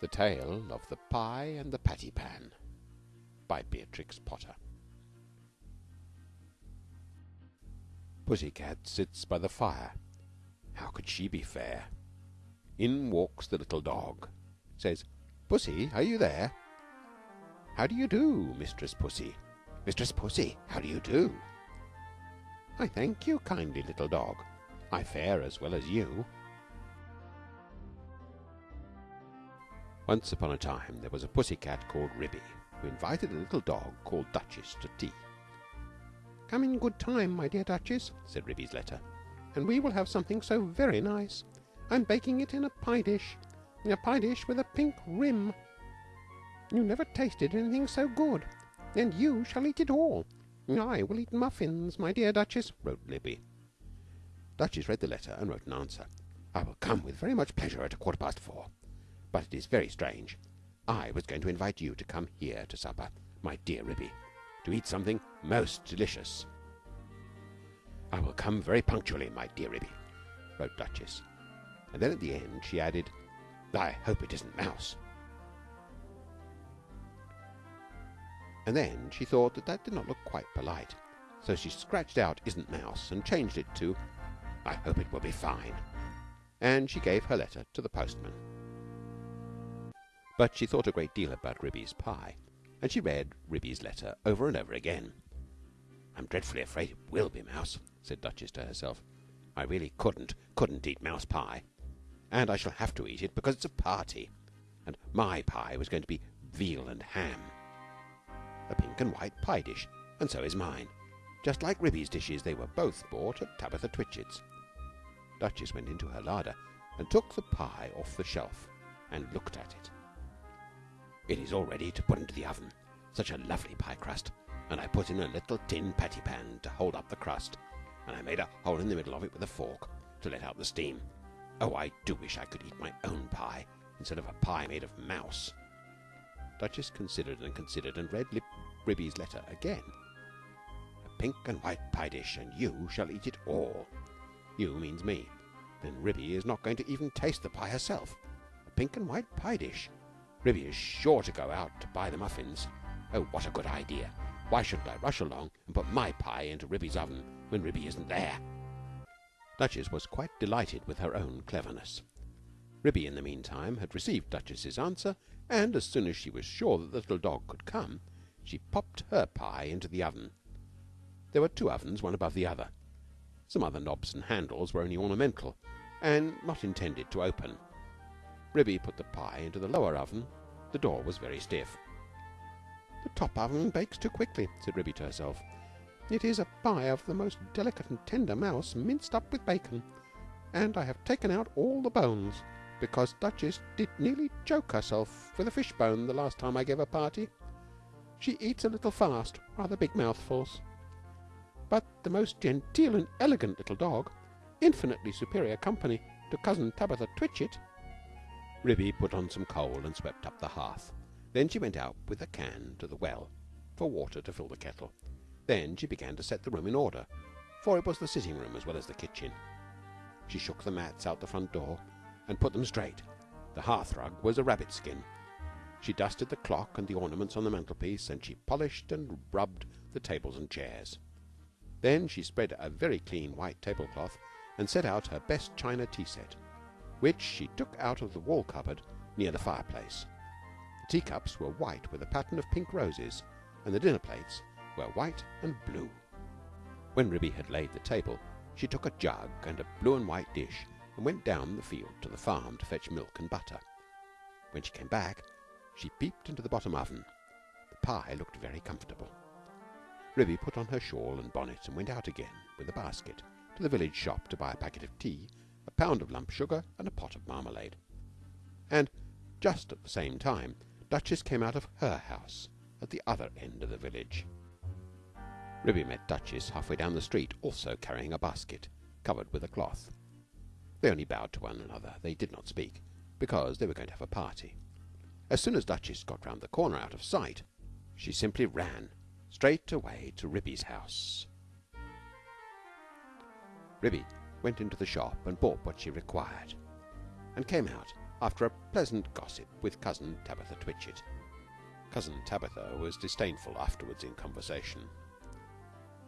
THE TALE OF THE PIE AND THE PATTY PAN by Beatrix Potter Pussy cat sits by the fire How could she be fair? In walks the little dog Says, "Pussy, are you there?" "How do you do, Mistress Pussy?" "Mistress Pussy, how do you do?" "I thank you, kindly little dog, I fare as well as you." Once upon a time there was a pussy cat called Ribby who invited a little dog called Duchess to tea. "Come in good time, my dear Duchess," said Ribby's letter, "and we will have something so very nice. I'm baking it in a pie dish in a pie dish with a pink rim. You never tasted anything so good, and you shall eat it all. I will eat muffins, my dear Duchess," wrote Ribby. Duchess read the letter and wrote an answer. "I will come with very much pleasure at a quarter past four. But it is very strange. I was going to invite you to come here to supper, my dear Ribby, to eat something most delicious." "I will come very punctually, my dear Ribby," wrote Duchess, and then at the end she added, "I hope it isn't mouse." And then she thought that that did not look quite polite, so she scratched out "isn't mouse" and changed it to "I hope it will be fine," and she gave her letter to the postman. But she thought a great deal about Ribby's pie, and she read Ribby's letter over and over again. "I'm dreadfully afraid it will be mouse," said Duchess to herself. "I really couldn't, couldn't eat mouse pie, and I shall have to eat it because it's a party, and my pie was going to be veal and ham a pink and white pie dish, and so is mine. Just like Ribby's dishes, they were both bought at Tabitha Twitchit's." Duchess went into her larder and took the pie off the shelf and looked at it. It is all ready to put into the oven. Such a lovely pie crust. And I put in a little tin patty pan to hold up the crust, and I made a hole in the middle of it with a fork to let out the steam. Oh, I do wish I could eat my own pie instead of a pie made of mouse. Duchess considered and considered and read Lip Ribby's letter again. A pink and white pie dish, and you shall eat it all. You means me. Then Ribby is not going to even taste the pie herself. A pink and white pie dish. Ribby is sure to go out to buy the muffins. Oh, what a good idea! Why shouldn't I rush along and put my pie into Ribby's oven when Ribby isn't there? Duchess was quite delighted with her own cleverness. Ribby, in the meantime, had received Duchess's answer, and as soon as she was sure that the little dog could come, she popped her pie into the oven. There were two ovens, one above the other. Some other knobs and handles were only ornamental, and not intended to open. Ribby put the pie into the lower oven. The door was very stiff. "The top oven bakes too quickly," said Ribby to herself. "It is a pie of the most delicate and tender mouse minced up with bacon, and I have taken out all the bones, because Duchess did nearly choke herself with a fish bone the last time I gave a party. She eats a little fast, rather big mouthfuls. But the most genteel and elegant little dog, infinitely superior company to Cousin Tabitha Twitchit Ribby put on some coal and swept up the hearth. Then she went out with a can to the well for water to fill the kettle. Then she began to set the room in order, for it was the sitting room as well as the kitchen. She shook the mats out the front door and put them straight. The hearth rug was a rabbit skin. She dusted the clock and the ornaments on the mantelpiece, and she polished and rubbed the tables and chairs. Then she spread a very clean white tablecloth and set out her best china tea set which she took out of the wall cupboard near the fireplace. The teacups were white with a pattern of pink roses, and the dinner plates were white and blue. When Ribby had laid the table, she took a jug and a blue and white dish and went down the field to the farm to fetch milk and butter. When she came back, she peeped into the bottom oven. The pie looked very comfortable. Ribby put on her shawl and bonnet and went out again with a basket to the village shop to buy a packet of tea a pound of lump sugar, and a pot of marmalade. And just at the same time Duchess came out of her house at the other end of the village. Ribby met Duchess halfway down the street, also carrying a basket covered with a cloth. They only bowed to one another. They did not speak, because they were going to have a party. As soon as Duchess got round the corner out of sight, she simply ran straight away to Ribby's house. Ribby went into the shop and bought what she required, and came out after a pleasant gossip with Cousin Tabitha Twitchit. Cousin Tabitha was disdainful afterwards in conversation.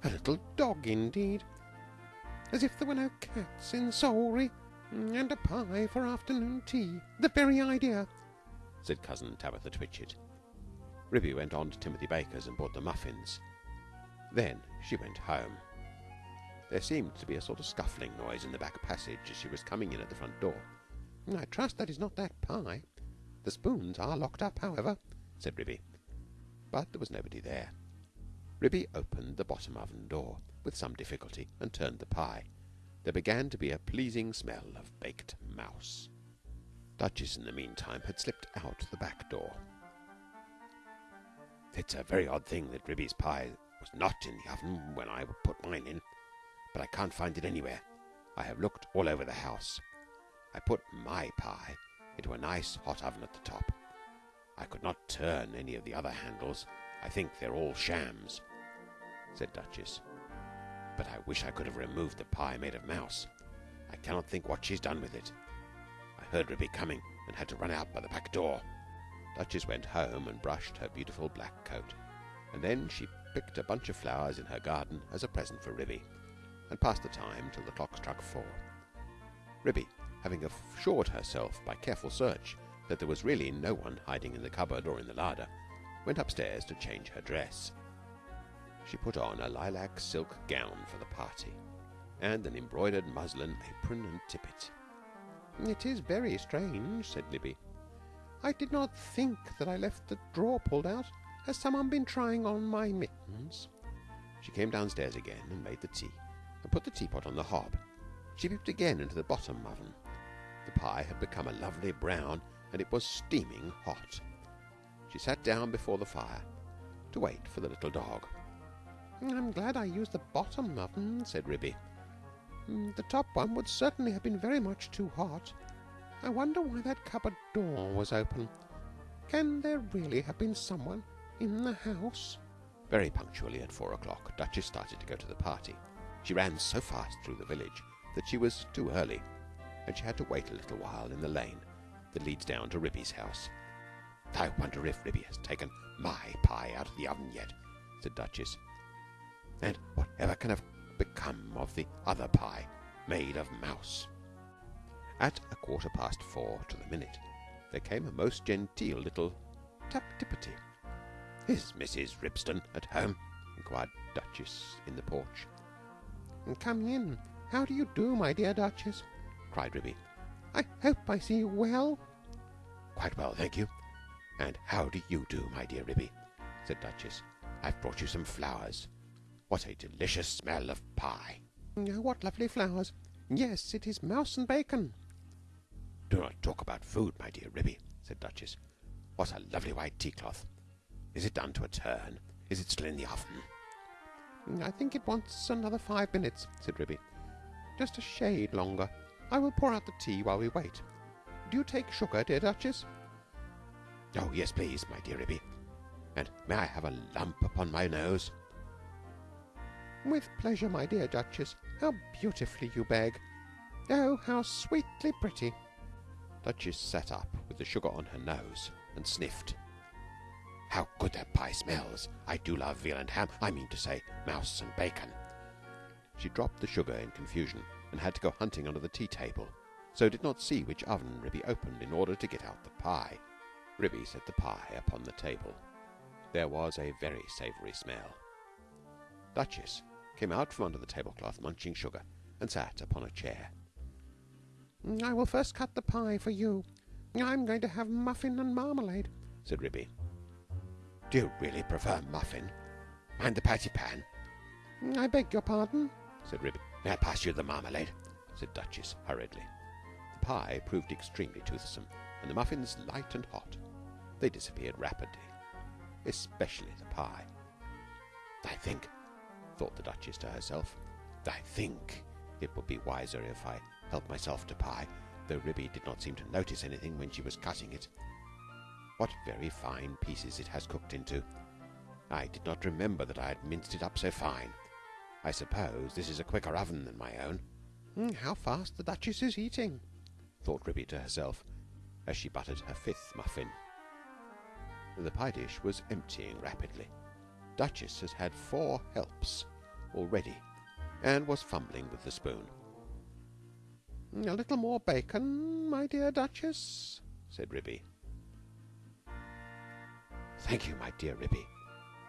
A little dog, indeed. As if there were no cats in Sawrey. And a pie for afternoon tea. The very idea, said Cousin Tabitha Twitchit. Ribby went on to Timothy Baker's and bought the muffins. Then she went home. There seemed to be a sort of scuffling noise in the back passage as she was coming in at the front door. I trust that is not that pie. The spoons are locked up, however, said Ribby. But there was nobody there. Ribby opened the bottom oven door with some difficulty and turned the pie. There began to be a pleasing smell of baked mouse. Duchess, in the meantime, had slipped out the back door. It's a very odd thing that Ribby's pie was not in the oven when I put mine in, but I can't find it anywhere. I have looked all over the house. I put my pie into a nice hot oven at the top. I could not turn any of the other handles. I think they're all shams, said Duchess. But I wish I could have removed the pie made of mouse. I cannot think what she's done with it. I heard Ribby coming and had to run out by the back door. Duchess went home and brushed her beautiful black coat, and then she picked a bunch of flowers in her garden as a present for Ribby, and passed the time till the clock struck four. Ribby having assured herself by careful search that there was really no one hiding in the cupboard or in the larder, went upstairs to change her dress. She put on a lilac silk gown for the party and an embroidered muslin apron and tippet. It is very strange, said Ribby. I did not think that I left the drawer pulled out. Has someone been trying on my mittens? She came downstairs again and made the tea and put the teapot on the hob. She peeped again into the bottom oven the pie had become a lovely brown and it was steaming hot. She sat down before the fire to wait for the little dog. I'm glad I used the bottom oven, said Ribby. Mm, the top one would certainly have been very much too hot. I wonder why that cupboard door was open. Can there really have been someone in the house? Very punctually at four o'clock, Duchess started to go to the party. She ran so fast through the village that she was too early and she had to wait a little while in the lane that leads down to Ribby's house. I wonder if Ribby has taken my pie out of the oven yet, said Duchess. And whatever can have become of the other pie made of mouse? At a quarter past four to the minute, there came a most genteel little tap tippity. Is Mrs. Ribston at home? inquired Duchess in the porch. Come in. How do you do, my dear Duchess? cried Ribby. I hope I see you well. Quite well, thank you. And how do you do, my dear Ribby? said Duchess. I've brought you some flowers. What a delicious smell of pie. Oh, what lovely flowers. Yes, it is mouse and bacon. Do not talk about food, my dear Ribby, said Duchess. What a lovely white tea cloth. Is it done to a turn? Is it still in the oven? I think it wants another five minutes, said Ribby. Just a shade longer. I will pour out the tea while we wait. Do you take sugar, dear Duchess? Oh, yes, please, my dear Ribby. And may I have a lump upon my nose? With pleasure, my dear Duchess. How beautifully you beg. Oh, how sweetly pretty. Duchess sat up with the sugar on her nose and sniffed. How good that pie smells. I do love veal and ham. I mean to say, mouse and bacon. She dropped the sugar in confusion and had to go hunting under the tea table, so did not see which oven Ribby opened in order to get out the pie. Ribby set the pie upon the table. There was a very savoury smell. Duchess came out from under the tablecloth munching sugar and sat upon a chair. I will first cut the pie for you. I'm going to have muffin and marmalade, said Ribby. Do you really prefer muffin? And the patty pan? Mm, I beg your pardon, said Ribby. May I pass you the marmalade? said Duchess hurriedly. The pie proved extremely toothsome, and the muffins light and hot. They disappeared rapidly, especially the pie. I think, thought the Duchess to herself, I think it would be wiser if I helped myself to pie, though Ribby did not seem to notice anything when she was cutting it. What very fine pieces it has cooked into. I did not remember that I had minced it up so fine. I suppose this is a quicker oven than my own. Mm, how fast the Duchess is eating, thought Ribby to herself. as she buttered her fifth muffin. The pie dish was emptying rapidly. Duchess had had four helps already and was fumbling with the spoon. A little more bacon, my dear Duchess, said Ribby. Thank you, my dear Ribby.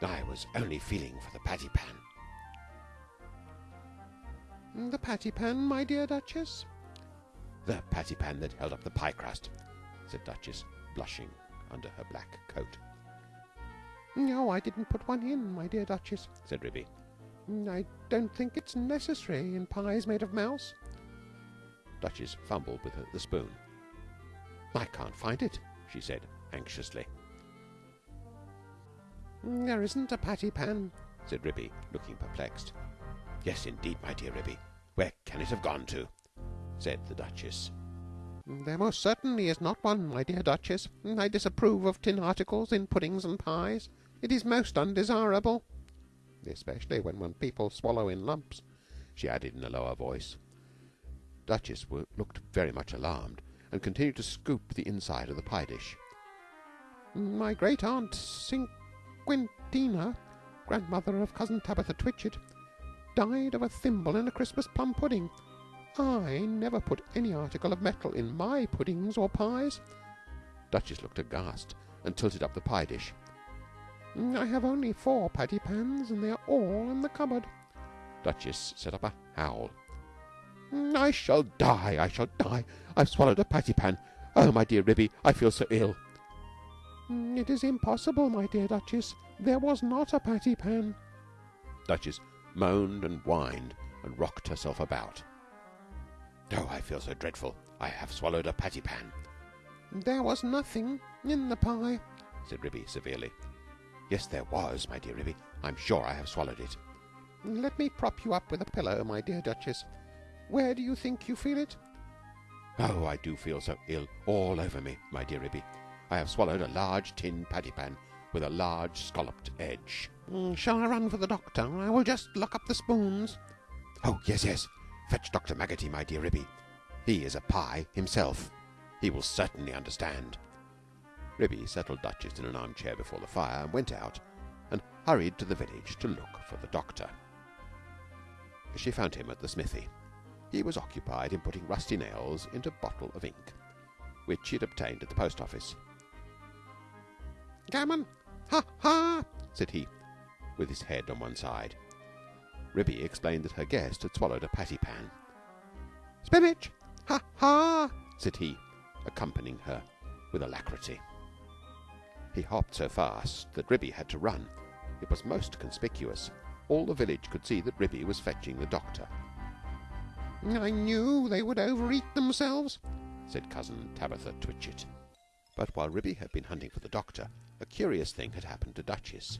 I was only feeling for the patty pan. Mm, the patty pan, my dear Duchess? The patty pan that held up the pie crust, said Duchess, blushing under her black coat. No, I didn't put one in, my dear Duchess, said Ribby. Mm, I don't think it's necessary in pies made of mouse. Duchess fumbled with the spoon. I can't find it, she said anxiously. There isn't a patty pan, said Ribby, looking perplexed. Yes, indeed, my dear Ribby. Where can it have gone to? said the Duchess. There most certainly is not one, my dear Duchess. I disapprove of tin articles in puddings and pies. It is most undesirable. Especially when, when people swallow in lumps, she added in a lower voice. Duchess looked very much alarmed and continued to scoop the inside of the pie dish. My great aunt Squintina, grandmother of cousin Tabitha Twitchit, died of a thimble in a Christmas plum pudding. I never put any article of metal in my puddings or pies. Duchess looked aghast and tilted up the pie dish. I have only four patty pans, and they are all in the cupboard. Duchess set up a howl. I shall die! I shall die! I've swallowed a patty pan. Oh, my dear Ribby, I feel so ill. Mm, it is impossible, my dear Duchess. There was not a patty pan. Duchess moaned and whined and rocked herself about. Oh, I feel so dreadful. I have swallowed a patty pan. There was nothing in the pie, said Ribby severely. Yes, there was, my dear Ribby. I'm sure I have swallowed it. Let me prop you up with a pillow, my dear Duchess. Where do you think you feel it? Oh, I do feel so ill all over me, my dear Ribby. I have swallowed a large tin patty pan with a large scalloped edge. Mm, shall I run for the doctor? I will just lock up the spoons. Oh, yes, yes. Fetch Dr. Maggotty, my dear Ribby. He is a pie himself. He will certainly understand. Ribby settled Duchess in an armchair before the fire and went out and hurried to the village to look for the doctor. She found him at the smithy. He was occupied in putting rusty nails into a bottle of ink, which he had obtained at the post office. Gammon! Ha ha! said he, with his head on one side. Ribby explained that her guest had swallowed a patty pan. Spinach! Ha ha! said he, accompanying her with alacrity. He hopped so fast that Ribby had to run. It was most conspicuous. All the village could see that Ribby was fetching the doctor. I knew they would overeat themselves, said cousin Tabitha Twitchit. But while Ribby had been hunting for the doctor, a curious thing had happened to Duchess,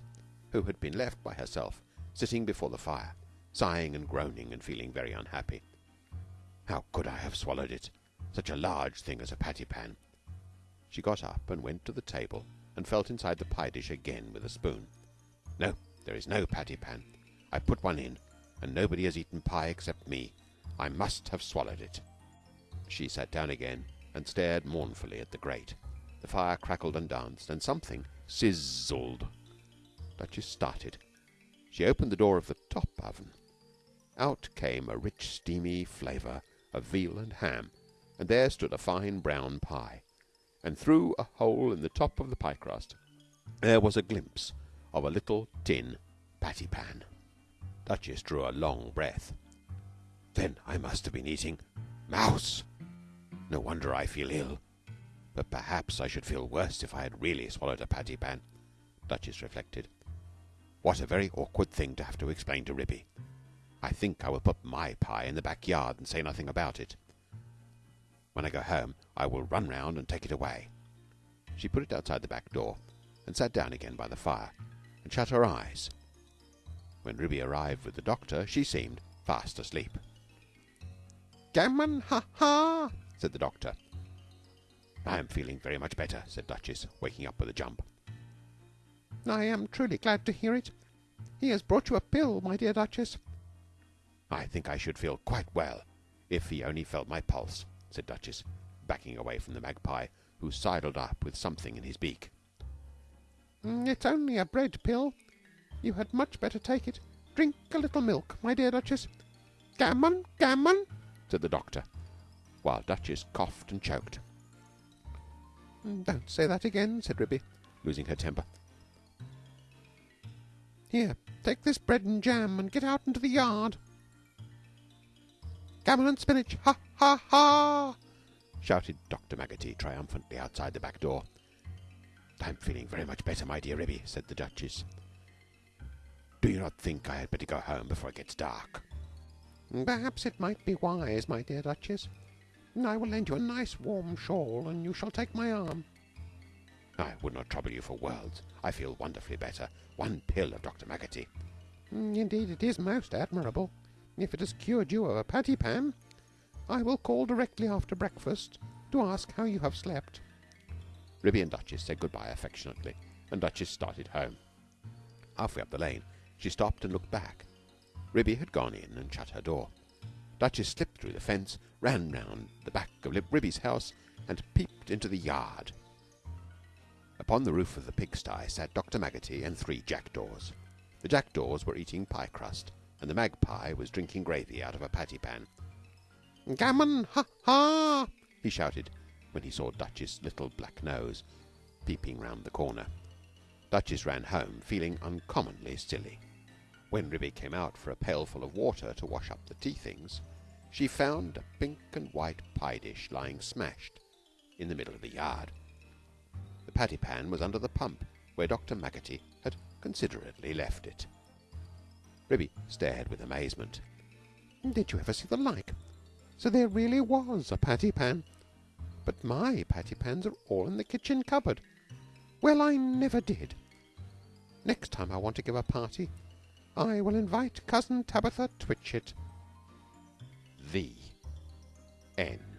who had been left by herself, sitting before the fire, sighing and groaning and feeling very unhappy. How could I have swallowed it? Such a large thing as a patty pan. She got up and went to the table and felt inside the pie dish again with a spoon. No, there is no patty pan. I put one in, and nobody has eaten pie except me. I must have swallowed it. She sat down again and stared mournfully at the grate. The fire crackled and danced, and something sizzled. Duchess started. She opened the door of the top oven out came a rich, steamy flavour of veal and ham, and there stood a fine brown pie, and through a hole in the top of the pie crust there was a glimpse of a little tin patty pan. Duchess drew a long breath. Then I must have been eating mouse. No wonder I feel ill. But perhaps I should feel worse if I had really swallowed a patty pan. Duchess reflected. What a very awkward thing to have to explain to Ribby. I think I will put my pie in the back yard and say nothing about it. When I go home, I will run round and take it away. She put it outside the back door and sat down again by the fire and shut her eyes. When Ribby arrived with the doctor, she seemed fast asleep. Gammon, ha ha! said the doctor. I am feeling very much better, said Duchess, waking up with a jump. I am truly glad to hear it. He has brought you a pill, my dear Duchess. I think I should feel quite well if he only felt my pulse, said Duchess, backing away from the magpie, who sidled up with something in his beak. Mm, it's only a bread pill. You had much better take it. Drink a little milk, my dear Duchess. Gammon, gammon, said the doctor, while Duchess coughed and choked. Mm, Don't say that again, said Ribby, losing her temper. Here, take this bread and jam and get out into the yard. Gammon and spinach, ha ha ha! shouted Dr. Maggotty triumphantly outside the back door. I'm feeling very much better, my dear Ribby, said the Duchess. Do you not think I had better go home before it gets dark? Perhaps it might be wise, my dear Duchess. I will lend you a nice warm shawl, and you shall take my arm. I would not trouble you for worlds. I feel wonderfully better. One pill of Dr. Maggotty. Mm, Indeed, it is most admirable. If it has cured you of a patty pan, I will call directly after breakfast to ask how you have slept. Ribby and Duchess said goodbye affectionately, and Duchess started home. Halfway up the lane, she stopped and looked back. Ribby had gone in and shut her door. Duchess slipped through the fence, ran round the back of Ribby's house, and peeped into the yard. Upon the roof of the pigsty sat Dr. Maggotty and three jackdaws. The jackdaws were eating pie crust, and the magpie was drinking gravy out of a patty pan. Gammon, ha ha! he shouted when he saw Duchess' little black nose peeping round the corner. Duchess ran home feeling uncommonly silly. When Ribby came out for a pailful of water to wash up the tea things, she found a pink and white pie dish lying smashed in the middle of the yard. The patty pan was under the pump where Dr. Maggotty had considerately left it. Ribby stared with amazement. Did you ever see the like? So there really was a patty pan. But my patty pans are all in the kitchen cupboard. Well, I never did. Next time I want to give a party, I will invite Cousin Tabitha Twitchit. The end.